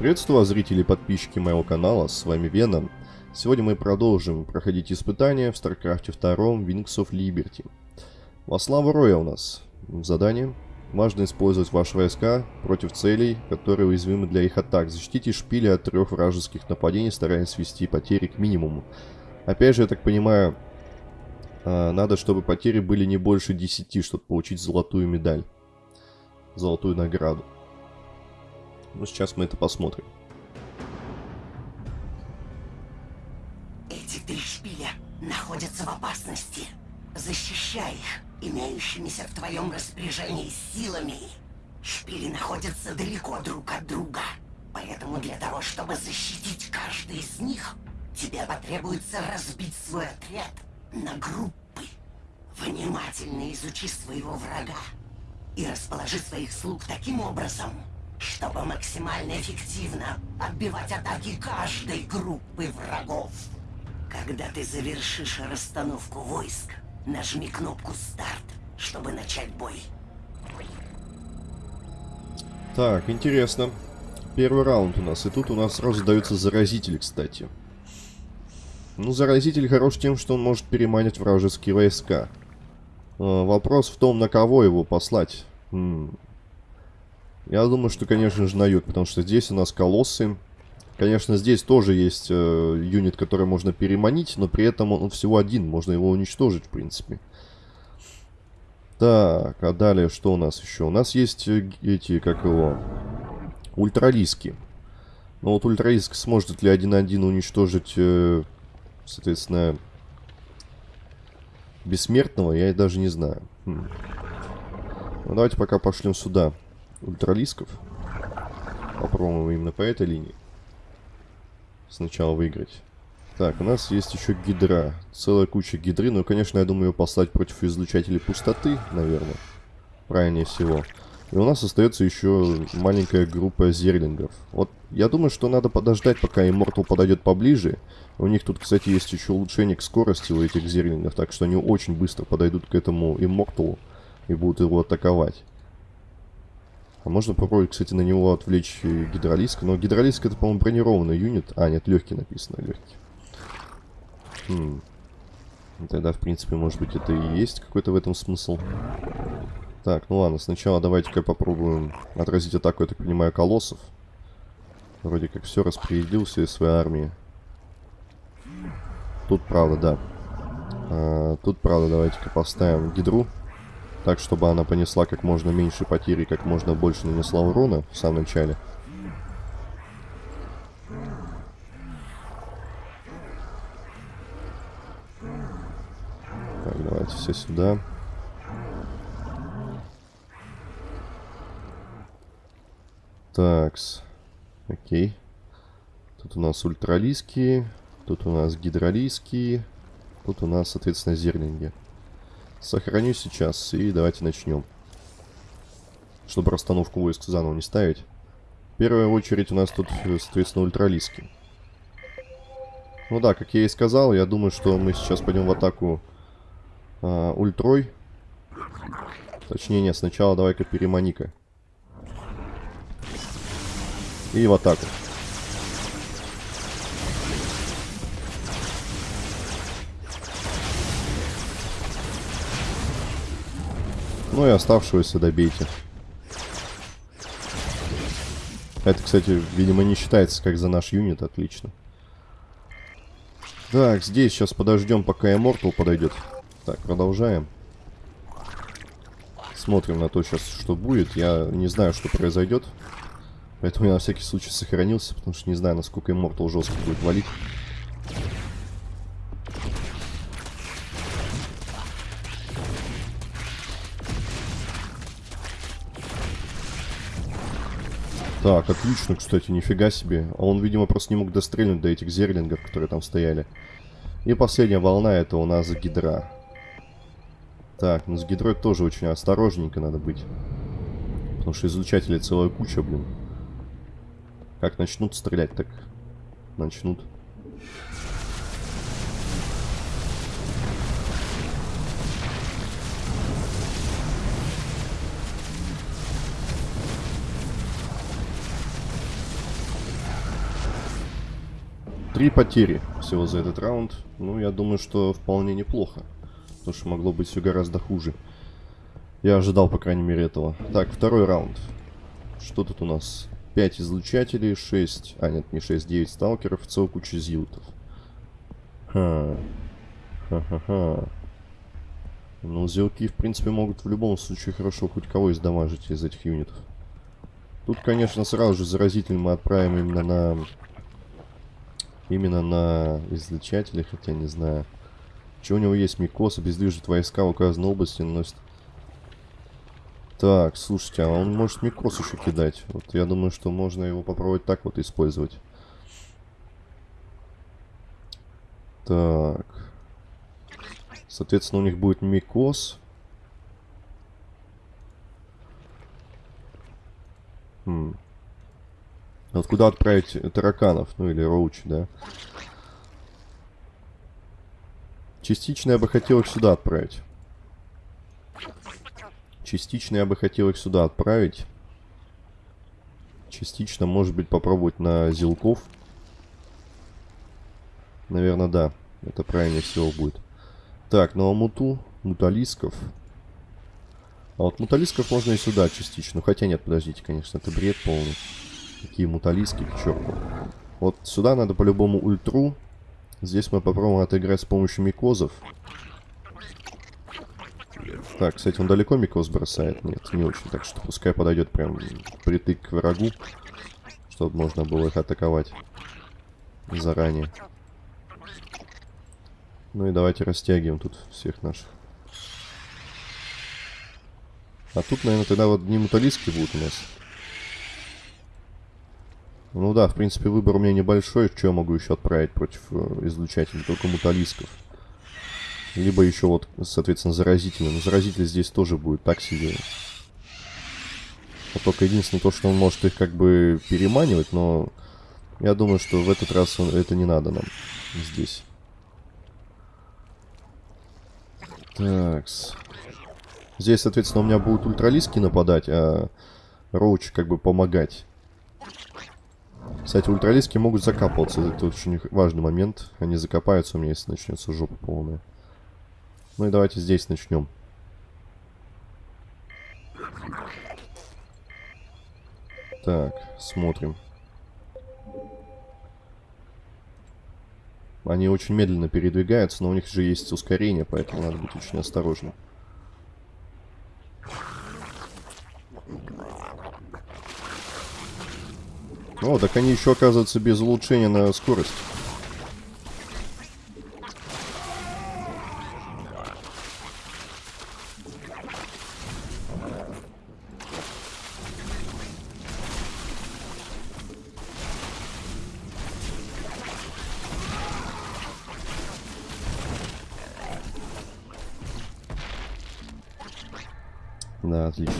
Приветствую вас, зрители и подписчики моего канала, с вами Веном. Сегодня мы продолжим проходить испытания в StarCraft 2 Wings of Liberty. Во славу Роя у нас задание. Важно использовать ваши войска против целей, которые уязвимы для их атак. Защитите шпили от трех вражеских нападений, стараясь свести потери к минимуму. Опять же, я так понимаю, а, надо, чтобы потери были не больше 10, чтобы получить золотую медаль. Золотую награду. Ну, сейчас мы это посмотрим. Эти три шпиля находятся в опасности. Защищай их имеющимися в твоем распоряжении силами. Шпили находятся далеко друг от друга. Поэтому для того, чтобы защитить каждый из них, тебе потребуется разбить свой отряд на группы. Внимательно изучи своего врага и расположи своих слуг таким образом, чтобы максимально эффективно отбивать атаки каждой группы врагов. Когда ты завершишь расстановку войск, нажми кнопку «Старт», чтобы начать бой. Так, интересно. Первый раунд у нас. И тут у нас сразу дается заразитель, кстати. Ну, заразитель хорош тем, что он может переманить вражеские войска. Э, вопрос в том, на кого его послать. М. Я думаю, что, конечно же, на юг, потому что здесь у нас колоссы. Конечно, здесь тоже есть э, юнит, который можно переманить, но при этом он всего один, можно его уничтожить, в принципе. Так, а далее что у нас еще? У нас есть э, эти, как его, ультралиски. Но вот ультралиск сможет ли один на один уничтожить, э, соответственно, бессмертного, я даже не знаю. Хм. Ну, давайте пока пошлем сюда ультралисков. Попробуем именно по этой линии. Сначала выиграть. Так, у нас есть еще гидра. Целая куча гидры. Ну, конечно, я думаю ее послать против излучателей пустоты, наверное. Правильнее всего. И у нас остается еще маленькая группа зерлингов. Вот, я думаю, что надо подождать, пока Immortal подойдет поближе. У них тут, кстати, есть еще улучшение к скорости у этих зерлингов, так что они очень быстро подойдут к этому Immortal и будут его атаковать. А можно попробовать, кстати, на него отвлечь гидролиск. Но гидролиск это, по-моему, бронированный юнит. А, нет, легкий написано, легкий. Хм. Тогда, в принципе, может быть, это и есть какой-то в этом смысл. Так, ну ладно, сначала давайте-ка попробуем отразить атаку, я так понимаю, колоссов. Вроде как все распределил все своей армии. Тут, правда, да. А, тут, правда, давайте-ка поставим гидру. Так, чтобы она понесла как можно меньше потерь и как можно больше нанесла урона в самом начале. Так, давайте все сюда. Такс. Окей. Тут у нас ультралийские. Тут у нас гидролийские. Тут у нас, соответственно, зерлинги. Сохраню сейчас и давайте начнем. Чтобы расстановку войск заново не ставить. В первую очередь у нас тут, соответственно, ультралиски. Ну да, как я и сказал, я думаю, что мы сейчас пойдем в атаку а, ультрой. Точнее, нет, сначала давай-ка перемани-ка. И в атаку. Ну и оставшегося добейте. Это, кстати, видимо, не считается как за наш юнит. Отлично. Так, здесь сейчас подождем, пока Immortal подойдет. Так, продолжаем. Смотрим на то сейчас, что будет. Я не знаю, что произойдет. Поэтому я на всякий случай сохранился, потому что не знаю, насколько Immortal жестко будет валить. Так, отлично, кстати, нифига себе. А он, видимо, просто не мог дострельнуть до этих зерлингов, которые там стояли. И последняя волна, это у нас гидра. Так, ну с гидрой тоже очень осторожненько надо быть. Потому что излучателей целая куча, блин. Как начнут стрелять, так начнут. Три потери всего за этот раунд. Ну, я думаю, что вполне неплохо. Потому что могло быть все гораздо хуже. Я ожидал, по крайней мере, этого. Так, второй раунд. Что тут у нас? 5 излучателей, 6... А, нет, не 6, 9 сталкеров, целая куча зилтов. Ха. Ха-ха-ха. Ну, зелки, в принципе, могут в любом случае хорошо хоть кого издамажить из этих юнитов. Тут, конечно, сразу же заразитель мы отправим именно на... Именно на излучатели, хотя не знаю. Что у него есть? Микос, обездвижит войска в указанной области, наносит так, слушайте, а он может микрос еще кидать. Вот я думаю, что можно его попробовать так вот использовать. Так. Соответственно, у них будет микос. Хм. Вот куда отправить тараканов? Ну или роучи, да? Частично я бы хотел их сюда отправить. Частично я бы хотел их сюда отправить. Частично, может быть, попробовать на зелков. Наверное, да. Это правильнее всего будет. Так, ну а муту, муталисков. А вот муталисков можно и сюда частично. Хотя нет, подождите, конечно, это бред полный. Какие муталиски, к черту. Вот сюда надо по-любому ультру. Здесь мы попробуем отыграть с помощью микозов. Так, кстати, он далеко микос бросает? Нет, не очень. Так что пускай подойдет прям притык к врагу, чтобы можно было их атаковать заранее. Ну и давайте растягиваем тут всех наших. А тут, наверное, тогда вот не муталиски будут у нас. Ну да, в принципе, выбор у меня небольшой. Что я могу еще отправить против э, излучателей? Только муталисков. Либо еще вот, соответственно, заразительный. Но заразитель здесь тоже будет так себе. Вот только единственное то, что он может их как бы переманивать, но я думаю, что в этот раз он, это не надо нам здесь. Такс. Здесь, соответственно, у меня будут ультралиски нападать, а роучи как бы помогать. Кстати, ультралиски могут закапываться. Это очень важный момент. Они закопаются у меня, если начнется жопа полная. Ну и давайте здесь начнем. Так, смотрим. Они очень медленно передвигаются, но у них же есть ускорение, поэтому надо быть очень осторожным. О, так они еще, оказывается, без улучшения на скорость. Да, отлично.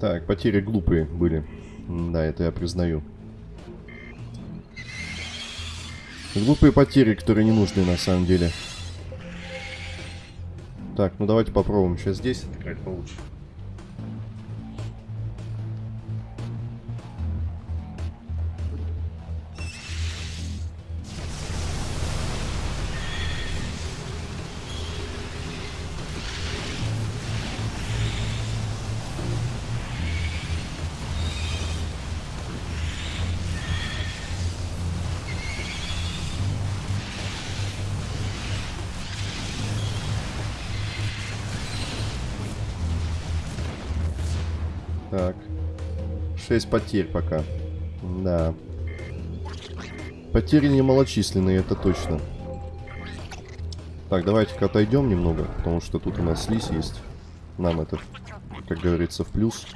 Так, потери глупые были. Да, это я признаю. Глупые потери, которые не нужны на самом деле. Так, ну давайте попробуем сейчас здесь отыграть получше. Так. 6 потерь пока. Да. Потери немалочисленные это точно. Так, давайте-ка отойдем немного, потому что тут у нас слизь есть. Нам это, как говорится, в плюс.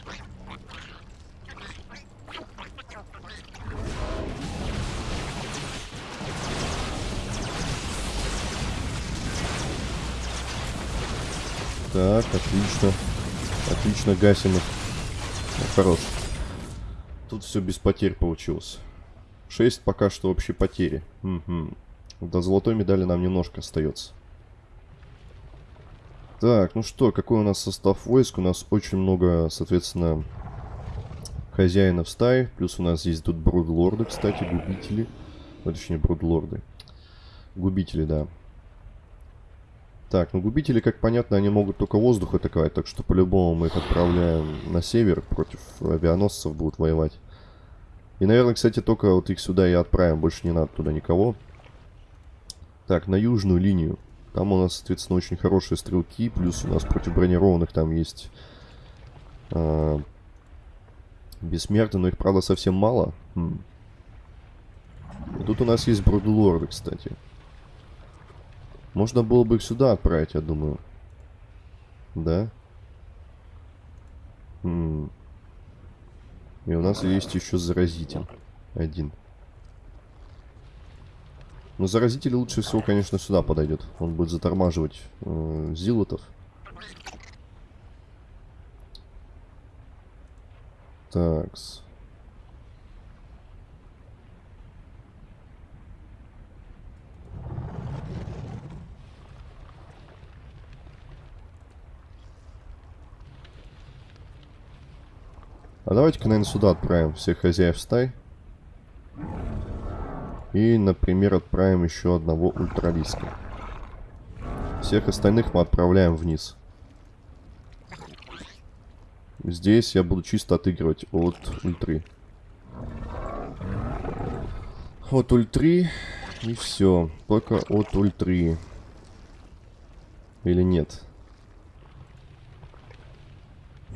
Так, отлично. Отлично гасим их. Хорош. Тут все без потерь получилось. 6 пока что общей потери. Угу. До золотой медали нам немножко остается. Так, ну что, какой у нас состав войск? У нас очень много, соответственно, хозяинов стаи. Плюс у нас есть тут брудлорды, кстати, губители. Ну, точнее, брудлорды. Губители, да. Так, ну губители, как понятно, они могут только воздух атаковать, так что по-любому мы их отправляем на север, против авианосцев будут воевать. И, наверное, кстати, только вот их сюда и отправим, больше не надо туда никого. Так, на южную линию. Там у нас, соответственно, очень хорошие стрелки, плюс у нас против бронированных там есть э, бессмертные, но их, правда, совсем мало. Хм. Тут у нас есть брудлорды, кстати. Можно было бы их сюда отправить, я думаю. Да? М. И у нас есть еще заразитель. Один. Но заразитель лучше всего, конечно, сюда подойдет. Он будет затормаживать э, зилотов. Такс. А давайте-ка, наверное, сюда отправим всех хозяев стай. И, например, отправим еще одного ультралиска. Всех остальных мы отправляем вниз. Здесь я буду чисто отыгрывать от ультры. От ультры и все. Только от ультры. Или нет?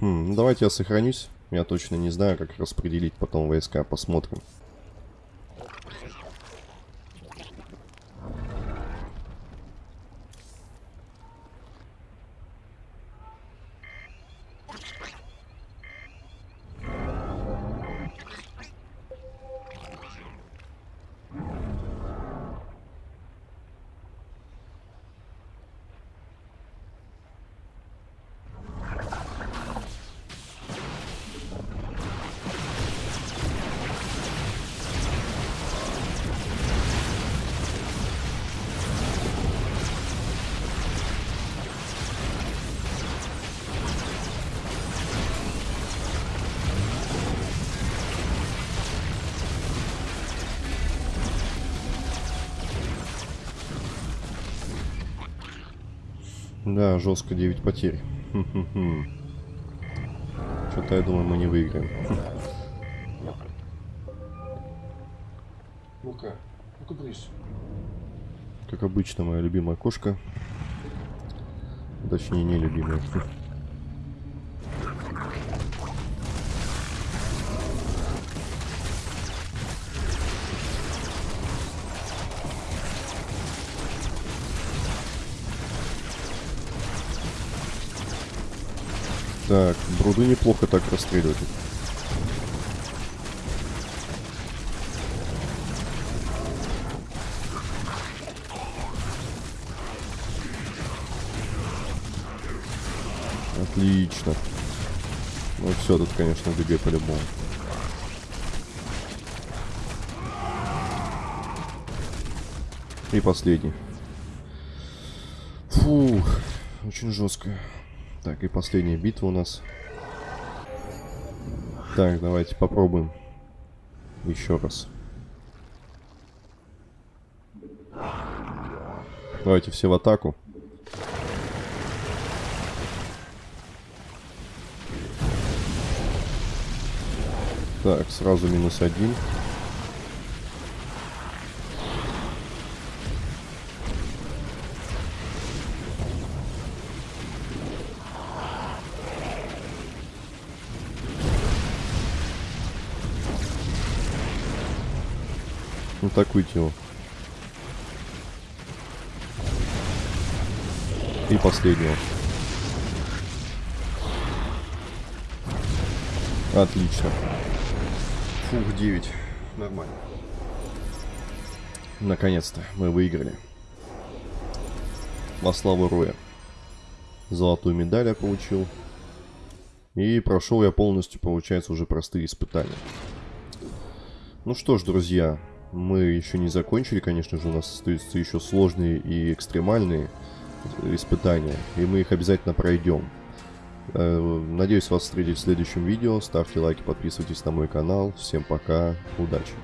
Хм, ну давайте я сохранюсь. Я точно не знаю, как распределить потом войска. Посмотрим. Да, жестко 9 потерь. Что-то я думаю, мы не выиграем. Ну-ка, ну-ка брысь. Как обычно, моя любимая кошка. Точнее, не Так, бруды неплохо так расстреливать. Отлично. Ну все, тут, конечно, ДГ по-любому. И последний. Фух, очень жестко. Так, и последняя битва у нас. Так, давайте попробуем. Еще раз. Давайте все в атаку. Так, сразу минус один. Атакуйте его. И последнего. Отлично. Фух, 9. Нормально. Наконец-то мы выиграли. Во славу Роя. Золотую медаль я получил. И прошел я полностью, получается, уже простые испытания. Ну что ж, друзья, мы еще не закончили, конечно же, у нас остаются еще сложные и экстремальные испытания, и мы их обязательно пройдем. Э, надеюсь вас встретить в следующем видео. Ставьте лайки, подписывайтесь на мой канал. Всем пока, удачи!